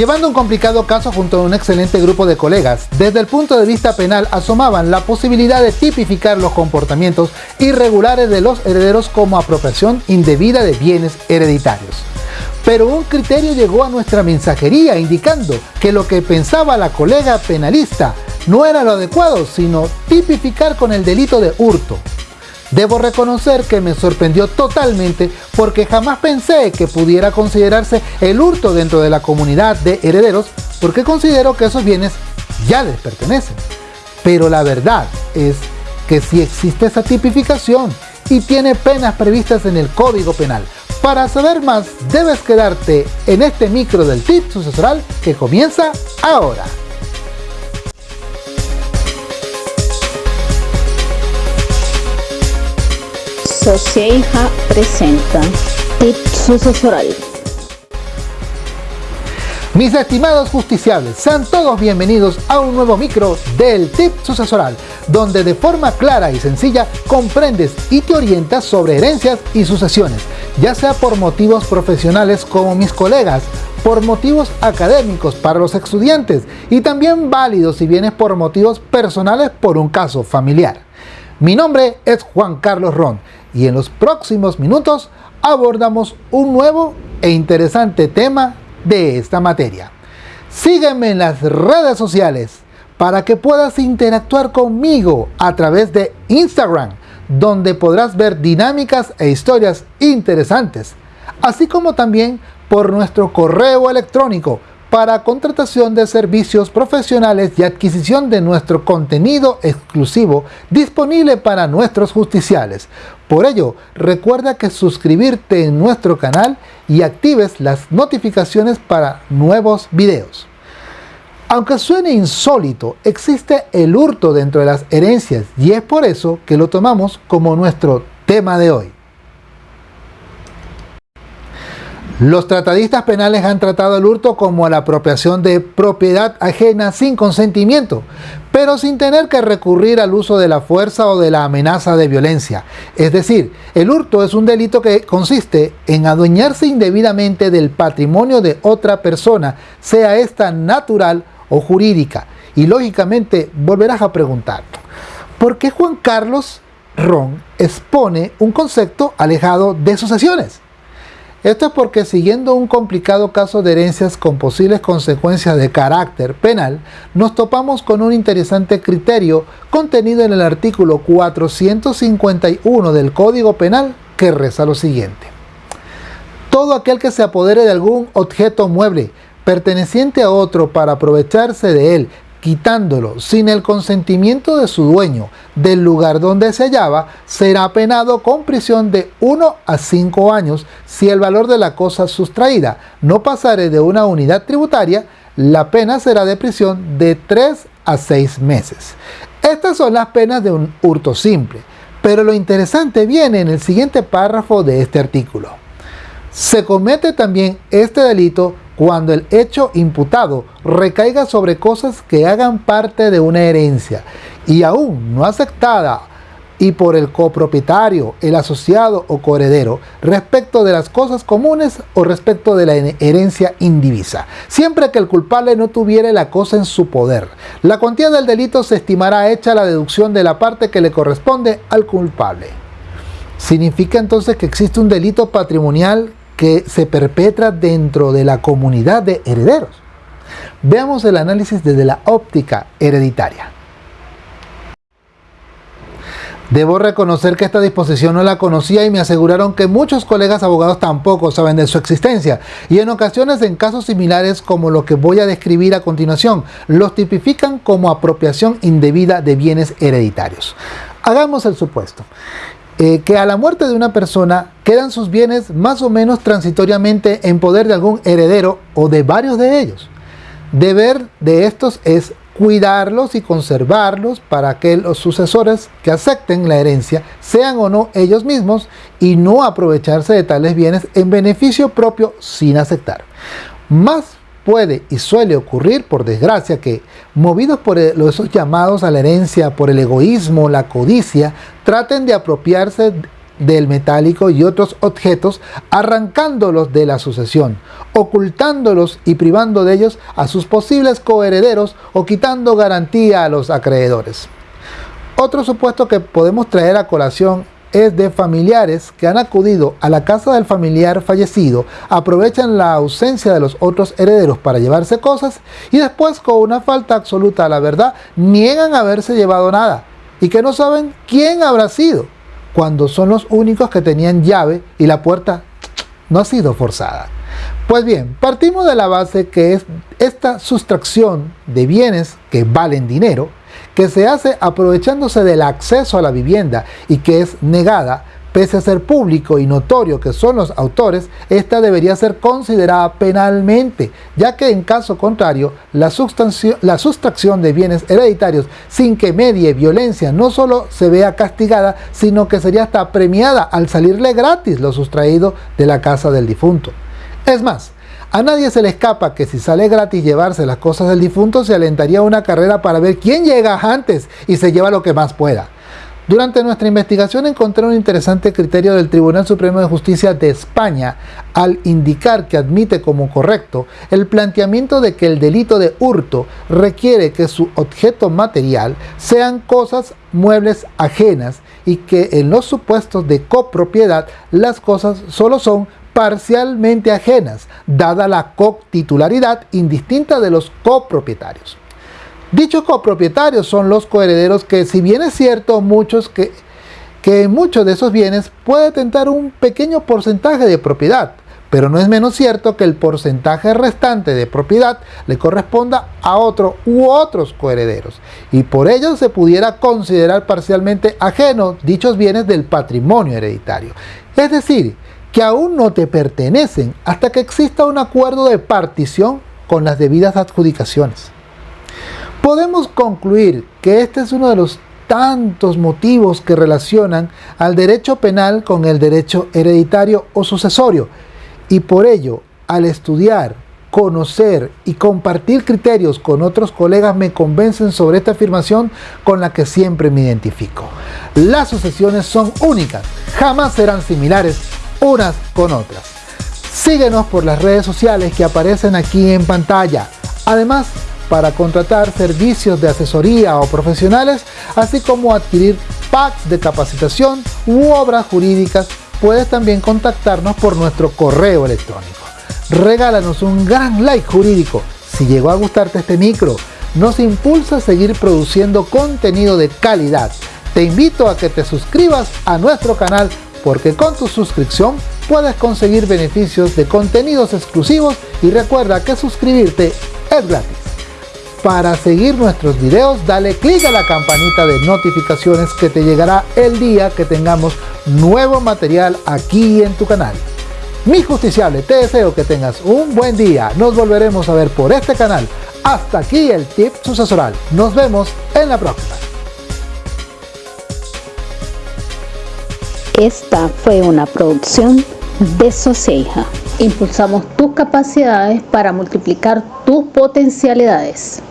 Llevando un complicado caso junto a un excelente grupo de colegas, desde el punto de vista penal asomaban la posibilidad de tipificar los comportamientos irregulares de los herederos como apropiación indebida de bienes hereditarios. Pero un criterio llegó a nuestra mensajería indicando que lo que pensaba la colega penalista no era lo adecuado, sino tipificar con el delito de hurto. Debo reconocer que me sorprendió totalmente porque jamás pensé que pudiera considerarse el hurto dentro de la comunidad de herederos porque considero que esos bienes ya les pertenecen. Pero la verdad es que si existe esa tipificación y tiene penas previstas en el Código Penal. Para saber más, debes quedarte en este micro del tip sucesoral que comienza ahora. Socieja presenta Tip Sucesoral. Mis estimados justiciables, sean todos bienvenidos a un nuevo micro del Tip Sucesoral, donde de forma clara y sencilla comprendes y te orientas sobre herencias y sucesiones, ya sea por motivos profesionales como mis colegas, por motivos académicos para los estudiantes y también válidos si vienes por motivos personales por un caso familiar. Mi nombre es Juan Carlos Ron y en los próximos minutos abordamos un nuevo e interesante tema de esta materia. Sígueme en las redes sociales para que puedas interactuar conmigo a través de Instagram, donde podrás ver dinámicas e historias interesantes, así como también por nuestro correo electrónico para contratación de servicios profesionales y adquisición de nuestro contenido exclusivo disponible para nuestros justiciales. Por ello, recuerda que suscribirte en nuestro canal y actives las notificaciones para nuevos videos. Aunque suene insólito, existe el hurto dentro de las herencias y es por eso que lo tomamos como nuestro tema de hoy. Los tratadistas penales han tratado el hurto como la apropiación de propiedad ajena sin consentimiento, pero sin tener que recurrir al uso de la fuerza o de la amenaza de violencia. Es decir, el hurto es un delito que consiste en adueñarse indebidamente del patrimonio de otra persona, sea esta natural o jurídica. Y lógicamente volverás a preguntar, ¿por qué Juan Carlos Ron expone un concepto alejado de sucesiones? Esto es porque siguiendo un complicado caso de herencias con posibles consecuencias de carácter penal, nos topamos con un interesante criterio contenido en el artículo 451 del Código Penal que reza lo siguiente. Todo aquel que se apodere de algún objeto mueble perteneciente a otro para aprovecharse de él quitándolo sin el consentimiento de su dueño del lugar donde se hallaba, será penado con prisión de 1 a 5 años si el valor de la cosa sustraída no pasare de una unidad tributaria, la pena será de prisión de 3 a 6 meses. Estas son las penas de un hurto simple, pero lo interesante viene en el siguiente párrafo de este artículo. Se comete también este delito cuando el hecho imputado recaiga sobre cosas que hagan parte de una herencia y aún no aceptada y por el copropietario, el asociado o coheredero respecto de las cosas comunes o respecto de la herencia indivisa, siempre que el culpable no tuviera la cosa en su poder. La cuantía del delito se estimará hecha la deducción de la parte que le corresponde al culpable. Significa entonces que existe un delito patrimonial que se perpetra dentro de la comunidad de herederos. Veamos el análisis desde la óptica hereditaria. Debo reconocer que esta disposición no la conocía y me aseguraron que muchos colegas abogados tampoco saben de su existencia y en ocasiones en casos similares como lo que voy a describir a continuación, los tipifican como apropiación indebida de bienes hereditarios. Hagamos el supuesto. Eh, que a la muerte de una persona quedan sus bienes más o menos transitoriamente en poder de algún heredero o de varios de ellos. Deber de estos es cuidarlos y conservarlos para que los sucesores que acepten la herencia sean o no ellos mismos y no aprovecharse de tales bienes en beneficio propio sin aceptar. Más puede y suele ocurrir, por desgracia, que movidos por esos llamados a la herencia, por el egoísmo, la codicia, traten de apropiarse del metálico y otros objetos, arrancándolos de la sucesión, ocultándolos y privando de ellos a sus posibles coherederos o quitando garantía a los acreedores. Otro supuesto que podemos traer a colación es de familiares que han acudido a la casa del familiar fallecido, aprovechan la ausencia de los otros herederos para llevarse cosas y después con una falta absoluta a la verdad niegan haberse llevado nada y que no saben quién habrá sido, cuando son los únicos que tenían llave y la puerta no ha sido forzada. Pues bien, partimos de la base que es esta sustracción de bienes que valen dinero que se hace aprovechándose del acceso a la vivienda y que es negada, pese a ser público y notorio que son los autores, esta debería ser considerada penalmente, ya que en caso contrario, la, la sustracción de bienes hereditarios sin que medie violencia no solo se vea castigada, sino que sería hasta premiada al salirle gratis lo sustraído de la casa del difunto. Es más, a nadie se le escapa que si sale gratis llevarse las cosas del difunto se alentaría una carrera para ver quién llega antes y se lleva lo que más pueda. Durante nuestra investigación encontré un interesante criterio del Tribunal Supremo de Justicia de España al indicar que admite como correcto el planteamiento de que el delito de hurto requiere que su objeto material sean cosas muebles ajenas y que en los supuestos de copropiedad las cosas solo son parcialmente ajenas, dada la co-titularidad indistinta de los copropietarios. Dichos copropietarios son los coherederos que, si bien es cierto, muchos que, que muchos de esos bienes puede tentar un pequeño porcentaje de propiedad, pero no es menos cierto que el porcentaje restante de propiedad le corresponda a otro u otros coherederos, y por ello se pudiera considerar parcialmente ajenos dichos bienes del patrimonio hereditario. Es decir, que aún no te pertenecen hasta que exista un acuerdo de partición con las debidas adjudicaciones. Podemos concluir que este es uno de los tantos motivos que relacionan al derecho penal con el derecho hereditario o sucesorio y por ello al estudiar, conocer y compartir criterios con otros colegas me convencen sobre esta afirmación con la que siempre me identifico. Las sucesiones son únicas, jamás serán similares unas con otras. Síguenos por las redes sociales que aparecen aquí en pantalla. Además, para contratar servicios de asesoría o profesionales, así como adquirir packs de capacitación u obras jurídicas, puedes también contactarnos por nuestro correo electrónico. Regálanos un gran like jurídico. Si llegó a gustarte este micro, nos impulsa a seguir produciendo contenido de calidad. Te invito a que te suscribas a nuestro canal porque con tu suscripción puedes conseguir beneficios de contenidos exclusivos y recuerda que suscribirte es gratis. Para seguir nuestros videos dale clic a la campanita de notificaciones que te llegará el día que tengamos nuevo material aquí en tu canal. Mi justiciable, te deseo que tengas un buen día. Nos volveremos a ver por este canal. Hasta aquí el tip sucesoral. Nos vemos en la próxima. Esta fue una producción de Soceja. Impulsamos tus capacidades para multiplicar tus potencialidades.